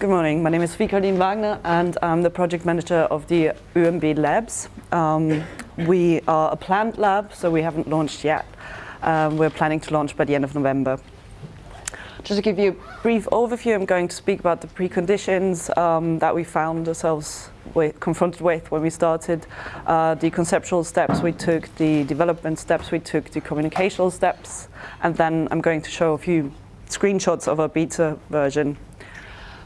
Good morning. My name is Vikardine Wagner and I'm the project manager of the ONB Labs. Um, we are a planned lab, so we haven't launched yet. Um, we're planning to launch by the end of November. Just to give you a brief overview, I'm going to speak about the preconditions um, that we found ourselves with, confronted with when we started, uh, the conceptual steps we took, the development steps we took, the communicational steps, and then I'm going to show a few screenshots of our beta version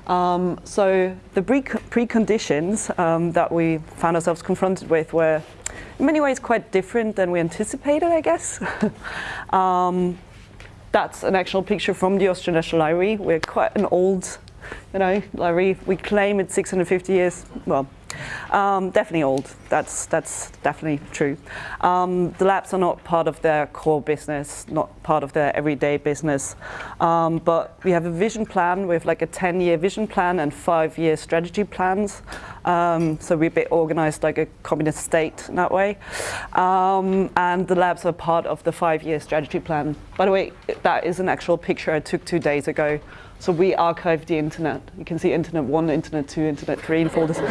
um, so the pre preconditions um, that we found ourselves confronted with were in many ways quite different than we anticipated, I guess. um, that's an actual picture from the Austrian National Library. We're quite an old, you know, library. We claim it's 650 years, well, um, definitely old. That's that's definitely true. Um, the labs are not part of their core business, not part of their everyday business. Um, but we have a vision plan. We have like a 10-year vision plan and five-year strategy plans. Um, so we're a bit organized like a communist state in that way. Um, and the labs are part of the five-year strategy plan. By the way, that is an actual picture I took two days ago so we archive the internet. You can see internet one, internet two, internet three in folders.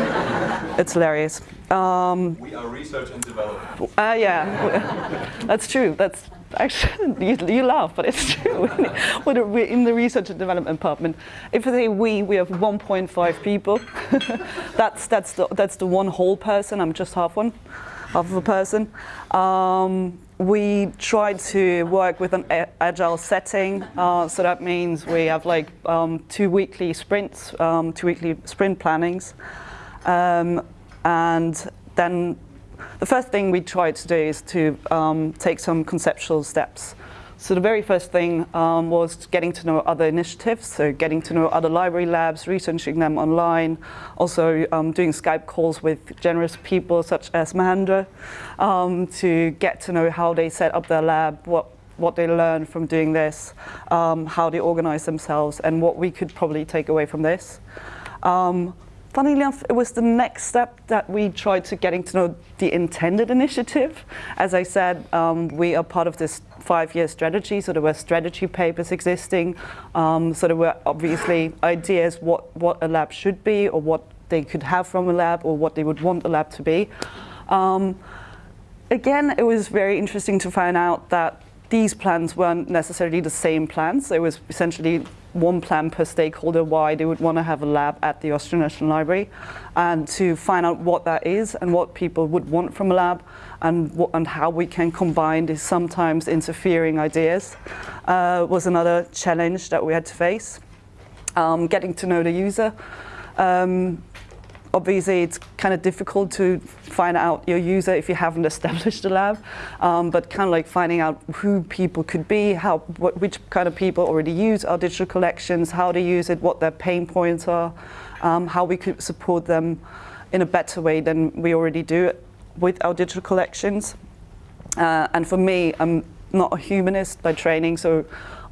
it's hilarious. Um, we are research and development. Uh, yeah, that's true. That's actually, you, you laugh, but it's true. We're in the research and development department. If I say we, we have 1.5 people. that's, that's, the, that's the one whole person. I'm just half one, half of a person. Um, we try to work with an agile setting. Uh, so that means we have like um, two weekly sprints, um, two weekly sprint plannings. Um, and then the first thing we try to do is to um, take some conceptual steps. So the very first thing um, was getting to know other initiatives, so getting to know other library labs, researching them online, also um, doing Skype calls with generous people such as Mahendra um, to get to know how they set up their lab, what what they learn from doing this, um, how they organize themselves, and what we could probably take away from this. Um, funnily enough, it was the next step that we tried to getting to know the intended initiative. As I said, um, we are part of this five-year strategy, so there were strategy papers existing, um, so there were obviously ideas what, what a lab should be or what they could have from a lab or what they would want a lab to be. Um, again, it was very interesting to find out that these plans weren't necessarily the same plans. It was essentially one plan per stakeholder why they would want to have a lab at the Austrian National Library and to find out what that is and what people would want from a lab and, what, and how we can combine these sometimes interfering ideas uh, was another challenge that we had to face. Um, getting to know the user. Um, obviously it's kind of difficult to find out your user if you haven't established a lab, um, but kind of like finding out who people could be, how, what, which kind of people already use our digital collections, how they use it, what their pain points are, um, how we could support them in a better way than we already do with our digital collections. Uh, and for me, I'm not a humanist by training, so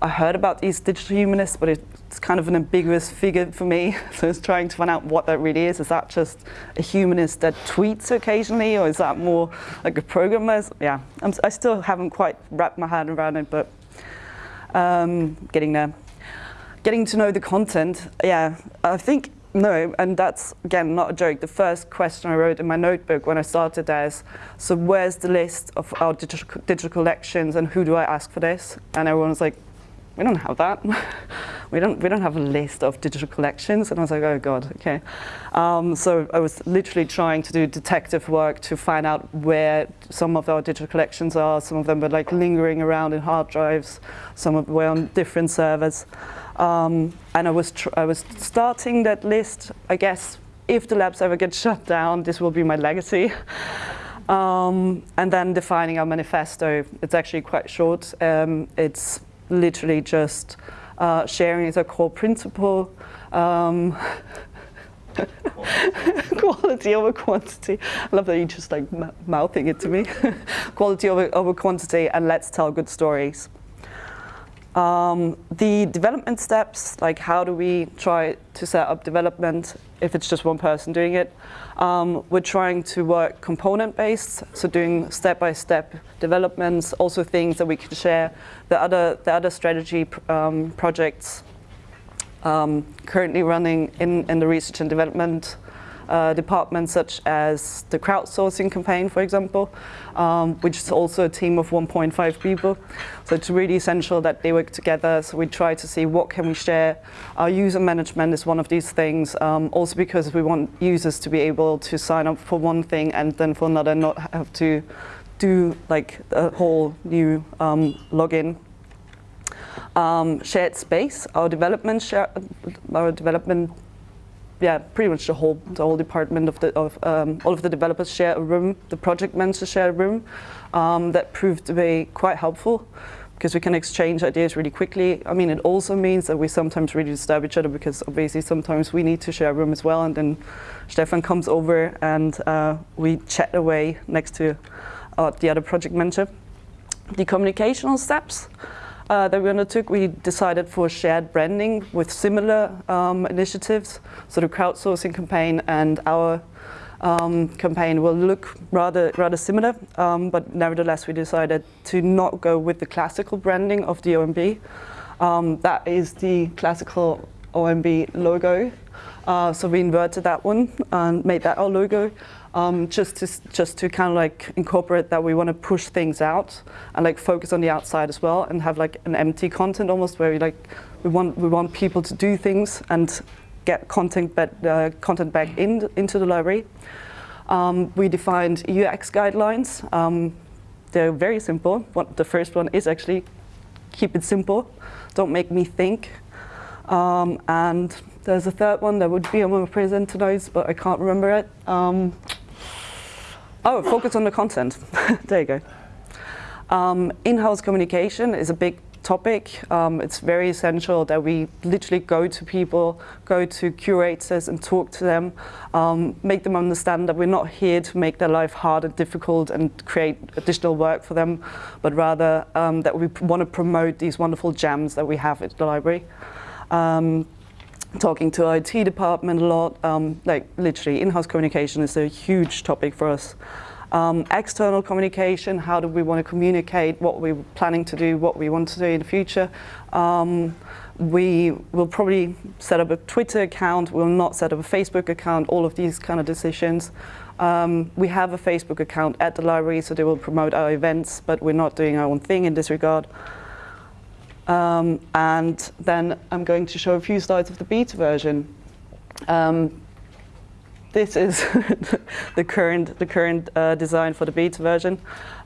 I heard about these digital humanists, but it's kind of an ambiguous figure for me. So it's trying to find out what that really is. Is that just a humanist that tweets occasionally, or is that more like a programmer? Yeah, I'm, i still haven't quite wrapped my head around it, but um, getting there. Getting to know the content, yeah, I think no, and that's, again, not a joke. The first question I wrote in my notebook when I started is, so where's the list of our digital, digital collections and who do I ask for this? And everyone was like, we don't have that. we don't we don't have a list of digital collections. And I was like, oh god, okay. Um, so I was literally trying to do detective work to find out where some of our digital collections are. Some of them were like lingering around in hard drives. Some of them were on different servers. Um, and I was I was starting that list. I guess if the labs ever get shut down, this will be my legacy. Um, and then defining our manifesto. It's actually quite short. Um, it's literally just uh, sharing as a core principle. Um, quality over quantity. I love that you're just like mouthing it to me. quality over, over quantity and let's tell good stories. Um, the development steps, like how do we try to set up development if it's just one person doing it. Um, we're trying to work component-based, so doing step-by-step -step developments, also things that we can share. The other, the other strategy um, projects um, currently running in, in the research and development uh, departments such as the crowdsourcing campaign, for example, um, which is also a team of 1.5 people. So it's really essential that they work together. So we try to see what can we share. Our user management is one of these things, um, also because we want users to be able to sign up for one thing and then for another not have to do like a whole new um, login um, shared space, our development share, our development yeah, pretty much the whole the whole department of the of um, all of the developers share a room. The project managers share a room. Um, that proved to be quite helpful because we can exchange ideas really quickly. I mean, it also means that we sometimes really disturb each other because obviously sometimes we need to share a room as well, and then Stefan comes over and uh, we chat away next to uh, the other project manager. The communicational steps uh, that we undertook, we decided for shared branding with similar um, initiatives. So the crowdsourcing campaign and our um, campaign will look rather rather similar, um, but nevertheless we decided to not go with the classical branding of the ONB. Um, that is the classical ONB logo. Uh, so we inverted that one and made that our logo um, just to just to kind of like incorporate that we want to push things out and like focus on the outside as well and have like an empty content almost where we like we want we want people to do things and get content but uh, content back in into the library. Um, we defined UX guidelines. Um, they're very simple. What, the first one is actually keep it simple. Don't make me think. Um, and there's a third one that would be on my presenter notes, but I can't remember it. Um, Oh, focus on the content. there you go. Um, In-house communication is a big topic. Um, it's very essential that we literally go to people, go to curators and talk to them, um, make them understand that we're not here to make their life hard and difficult and create additional work for them, but rather um, that we want to promote these wonderful gems that we have at the library. Talking to IT department a lot, um, like literally in-house communication is a huge topic for us. Um, external communication, how do we want to communicate what we're planning to do, what we want to do in the future. Um, we will probably set up a Twitter account, we'll not set up a Facebook account, all of these kind of decisions. Um, we have a Facebook account at the library, so they will promote our events, but we're not doing our own thing in this regard. Um, and then I'm going to show a few slides of the beta version. Um, this is the current, the current uh, design for the beta version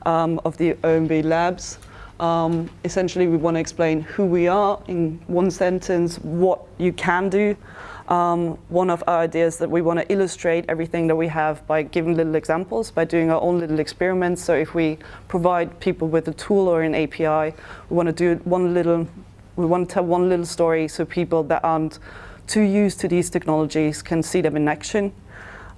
um, of the ONB Labs. Um, essentially, we want to explain who we are in one sentence, what you can do, um, one of our ideas that we want to illustrate everything that we have by giving little examples, by doing our own little experiments. So if we provide people with a tool or an API, we want to do one little, we want to tell one little story so people that aren't too used to these technologies can see them in action.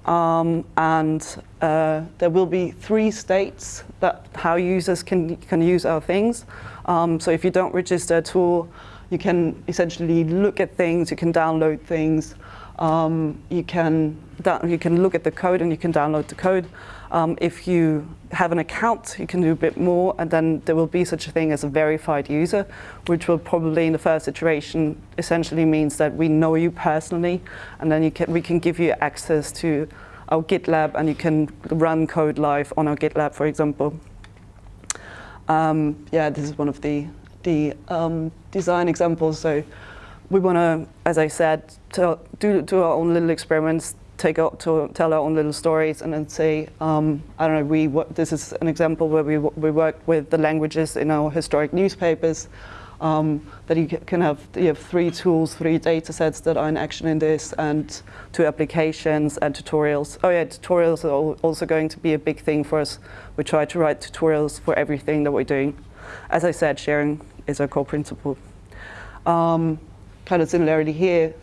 Um, and uh, there will be three states that how users can, can use our things. Um, so if you don't register a tool, you can essentially look at things, you can download things, um, you, can you can look at the code and you can download the code. Um, if you have an account, you can do a bit more, and then there will be such a thing as a verified user, which will probably in the first iteration essentially means that we know you personally, and then you can, we can give you access to our GitLab, and you can run code live on our GitLab, for example. Um, yeah, this is one of the the um, design examples. So we want to, as I said, tell, do, do our own little experiments, take out to tell our own little stories, and then say, um, I don't know, we this is an example where we we work with the languages in our historic newspapers. Um, that you can have you have three tools, three data sets that are in action in this, and two applications and tutorials. Oh yeah, tutorials are also going to be a big thing for us. We try to write tutorials for everything that we're doing. As I said, sharing is our core principle. Um, kind of similarly here,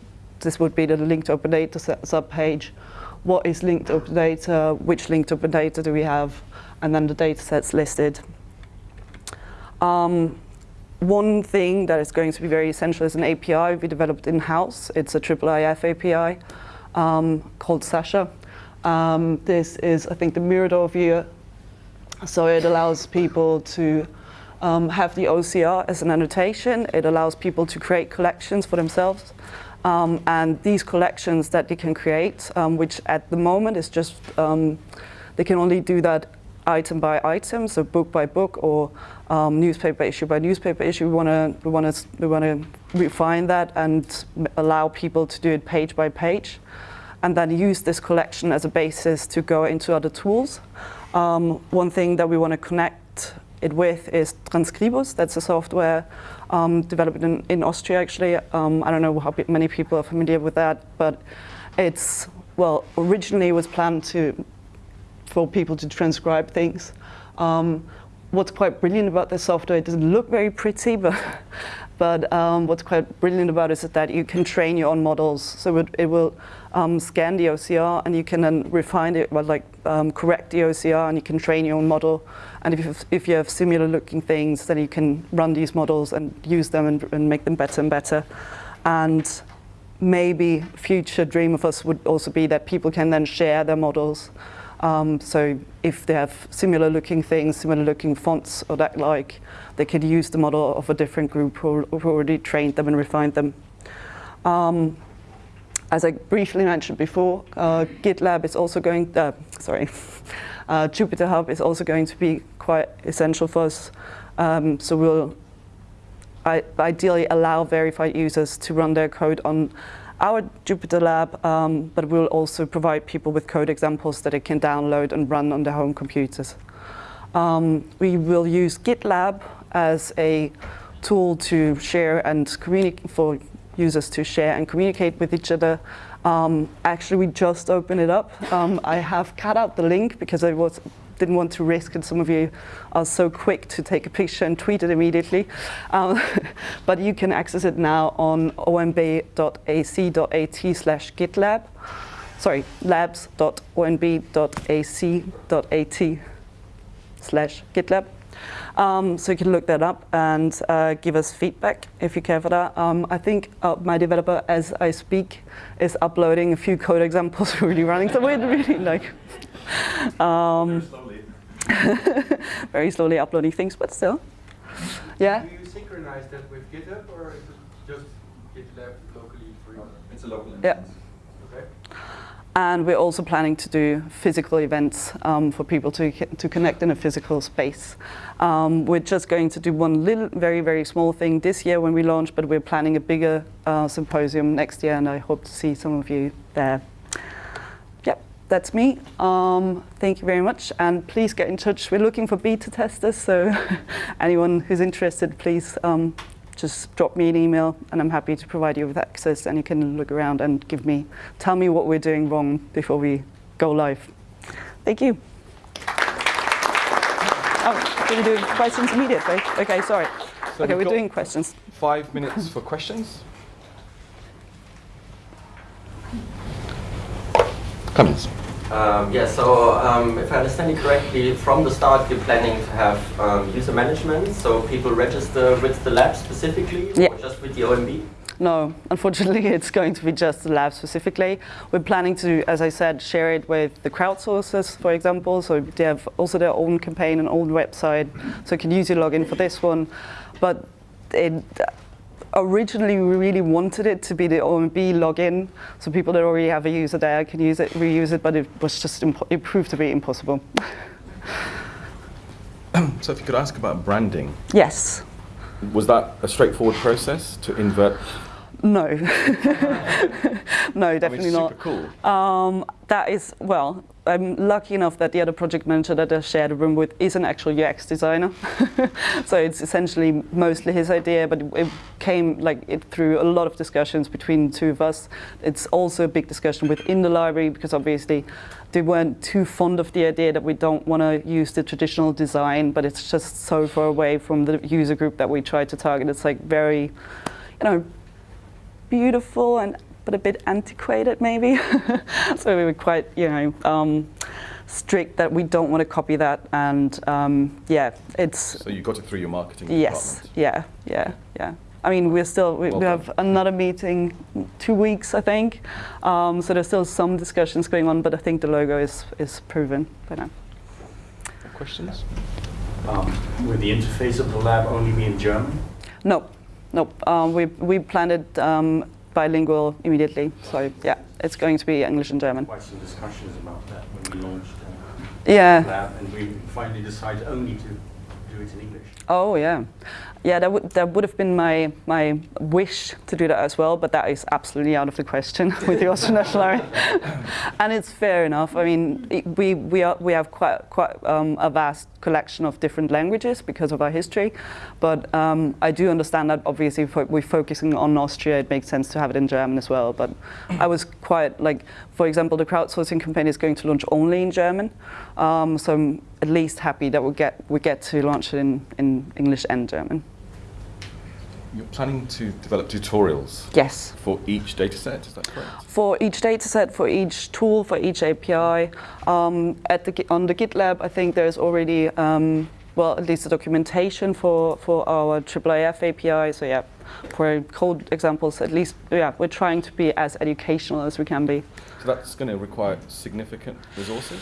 this would be the linked open data subpage. What is linked open data? Which linked open data do we have? And then the data sets listed. Um, one thing that is going to be very essential is an API we developed in-house. It's a IIIF API um, called Sasha. Um, this is, I think, the Mirador view. So it allows people to um, have the OCR as an annotation. It allows people to create collections for themselves. Um, and these collections that they can create, um, which at the moment is just, um, they can only do that item by item, so book by book or um, newspaper issue by newspaper issue. We want to we want to we want to refine that and allow people to do it page by page, and then use this collection as a basis to go into other tools. Um, one thing that we want to connect it with is Transkribus. That's a software um, developed in, in, Austria, actually. Um, I don't know how many people are familiar with that, but it's, well, originally it was planned to for people to transcribe things. Um, what's quite brilliant about this software, it doesn't look very pretty, but, but um, what's quite brilliant about it is that you can train your own models. So it, it will um, scan the OCR and you can then refine it, well, like um, correct the OCR and you can train your own model. And if you have, if you have similar looking things, then you can run these models and use them and, and make them better and better. And maybe future dream of us would also be that people can then share their models. Um, so if they have similar looking things, similar looking fonts or that like, they could use the model of a different group who, who already trained them and refined them. Um, as I briefly mentioned before, uh, GitLab is also going, uh, sorry, uh, is also going to be quite essential for us. Um, so we'll ideally allow verified users to run their code on our Jupyter Lab, um, but we'll also provide people with code examples that they can download and run on their home computers. Um, we will use GitLab as a tool to share and communicate for users to share and communicate with each other. Um, actually, we just opened it up. Um, I have cut out the link because I was didn't want to risk, and some of you are so quick to take a picture and tweet it immediately. Um, but you can access it now on onb.ac.at slash gitlab. Sorry, labs.onb.ac.at slash gitlab. Um, so you can look that up and uh, give us feedback if you care for that. Um, I think uh, my developer, as I speak, is uploading a few code examples really running. So we're really like um, very slowly. uploading things, but still. Yeah. Do you synchronize that with GitHub, or is it just GitLab locally for you? It's a local instance. Yeah. Okay. And we're also planning to do physical events um, for people to, to connect in a physical space. Um, we're just going to do one little, very, very small thing this year when we launch, but we're planning a bigger uh, symposium next year, and I hope to see some of you there that's me. Um, thank you very much, and please get in touch. We're looking for beta testers, so anyone who's interested, please um, just drop me an email, and I'm happy to provide you with access, and you can look around and give me, tell me what we're doing wrong before we go live. Thank you. Oh, we're doing questions immediately. Okay, sorry. So okay, we're doing questions. Five minutes for questions. Comments? Um, yeah, so um, if I understand you correctly, from the start you're planning to have um, user management, so people register with the lab specifically, yeah. or just with the ONB? No, unfortunately it's going to be just the lab specifically. We're planning to, as I said, share it with the crowdsourcers, for example, so they have also their own campaign and own website, so you can use your login for this one. But it, originally we really wanted it to be the ONB login, so people that already have a user there can use it, reuse it, but it was just it proved to be impossible. so if you could ask about branding. Yes. Was that a straightforward process to invert no. no, definitely I mean, not. cool. Um, that is, well, I'm lucky enough that the other project manager that I shared a room with is an actual UX designer. so it's essentially mostly his idea, but it came like it through a lot of discussions between the two of us. It's also a big discussion within the library because obviously they weren't too fond of the idea that we don't want to use the traditional design, but it's just so far away from the user group that we try to target. It's like very, you know, beautiful and but a bit antiquated maybe. so we were quite, you know, um, strict that we don't want to copy that. And um, yeah, it's. So you got it through your marketing Yes. Department. Yeah. Yeah. Yeah. I mean, we're still we, well we have another meeting two weeks, I think. Um, so there's still some discussions going on, but I think the logo is is proven by now. Questions? Um, will the interface of the lab only be in German? No, no. Um, we we planned it um, bilingual immediately. So yeah, it's going to be English and German. Quite some discussions about that when we launched uh, Yeah. Lab, and we finally decided only to do it in English. Oh yeah, yeah. That would that would have been my my wish to do that as well, but that is absolutely out of the question with the Austrian National Army. and it's fair enough. I mean, it- we we are we have quite quite um, a vast collection of different languages because of our history, but um, I do understand that obviously if we're focusing on Austria, it makes sense to have it in German as well. But I was quite like, for example, the crowdsourcing campaign is going to launch only in German, um, so I'm at least happy that we get we get to launch it in, in English and German. You're planning to develop tutorials Yes. for each data set, is that correct? For each dataset, for each tool, for each API, um, at the, on the GitLab, I think there's already, um, well, at least the documentation for, for our IIIF API. So yeah, for code examples, at least, yeah, we're trying to be as educational as we can be. So that's going to require significant resources.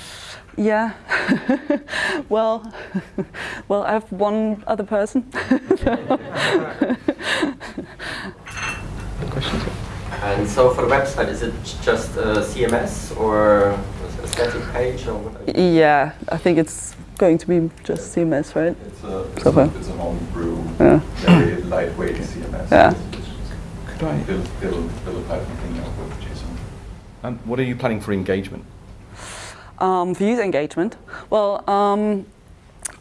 Yeah. well, well, I have one other person. Questions? And so for the website, is it just uh, a CMS or a static page or what? are you- yeah, I think it's going to be just CMS, right? It's a, it's Okay. a, it's a homebrew, Yeah. very lightweight CMS. Yeah. Could I? Build, build, build a Python thing out with JSON. And what are you planning for engagement? Um, for user engagement, well, um,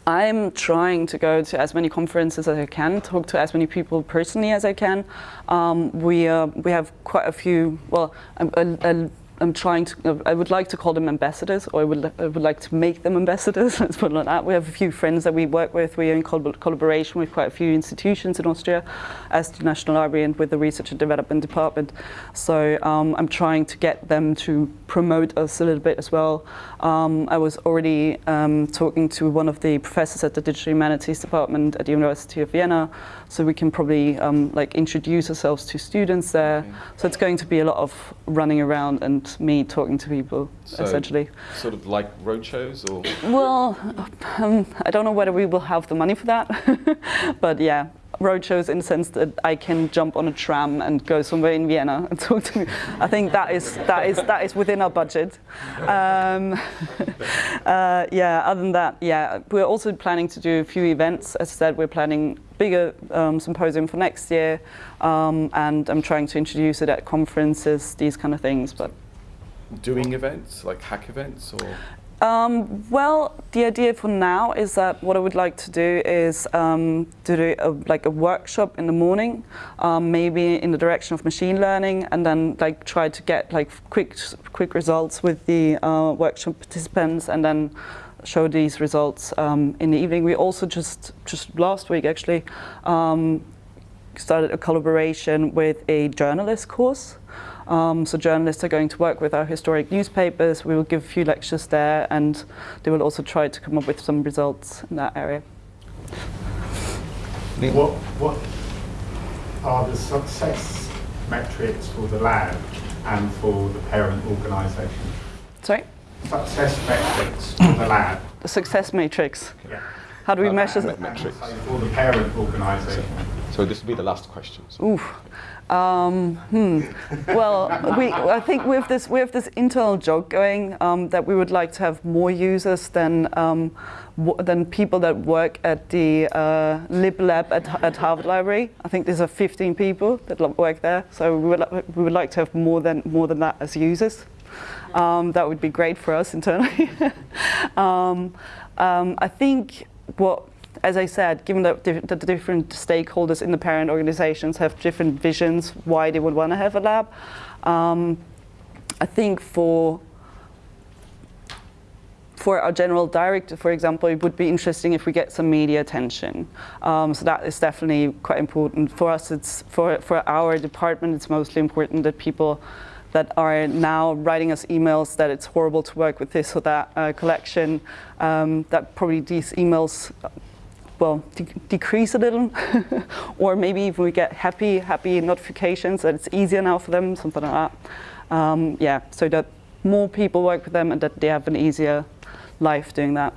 I'm trying to go to as many conferences as I can, talk to as many people personally as I can. Um, we uh, we have quite a few. Well, I, I, I'm trying to. I would like to call them ambassadors, or I would I would like to make them ambassadors. Let's put it like that. We have a few friends that we work with. We are in collab- collaboration with quite a few institutions in Austria, as the National Library and with the Research and Development Department. So um, I'm trying to get them to promote us a little bit as well. Um, I was already um, talking to one of the professors at the Digital Humanities Department at the University of Vienna, so we can probably um, like introduce ourselves to students there. Okay. So it's going to be a lot of running around and me talking to people, So- essentially. Sort of like roadshows or? Well, um, I don't know whether we will have the money for that, but yeah, roadshows in the sense that I can jump on a tram and go somewhere in Vienna and talk to. I think that is that is that is within our budget. Um, uh, yeah. Other than that, yeah, we're also planning to do a few events. As I said, we're planning bigger um, symposium for next year, um, and I'm trying to introduce it at conferences, these kind of things, but. Doing events, like hack events or? Um, well, the idea for now is that what I would like to do is um, to do a, like a workshop in the morning, um, maybe in the direction of machine learning, and then like try to get like quick quick results with the uh, workshop participants, and then show these results um, in the evening. We also just just last week actually um, started a collaboration with a journalist course. Um, so journalists are going to work with our historic newspapers. We will give a few lectures there, and they will also try to come up with some results in that area. What, what are the success metrics for the lab and for the parent organisation? Sorry, Success metrics for the lab. the success matrix. Yeah. How do we Uh, measure? me- th- metrics. So for the parent organisation. So this will be the last question. Ooh. Um, hmm. Well, we, I think we have this we have this internal joke going um, that we would like to have more users than um, than people that work at the uh, Lib Lab at, at Harvard Library. I think there's a 15 people that work there, so we would we would like to have more than more than that as users. Um, that would be great for us internally. um, um, I think what as I said, given that, diff- the different stakeholders in the parent organizations have different visions why they would want to have a lab, um, I think for for our general director, for example, it would be interesting if we get some media attention. Um, so that is definitely quite important for us. It's for for our department. It's mostly important that people that are now writing us emails that it's horrible to work with this or that uh, collection. Um, that probably these emails well, de- decrease a little, or maybe even we get happy, happy notifications that it's easier now for them, something like that. Um, yeah, so that more people work with them and that they have an easier life doing that.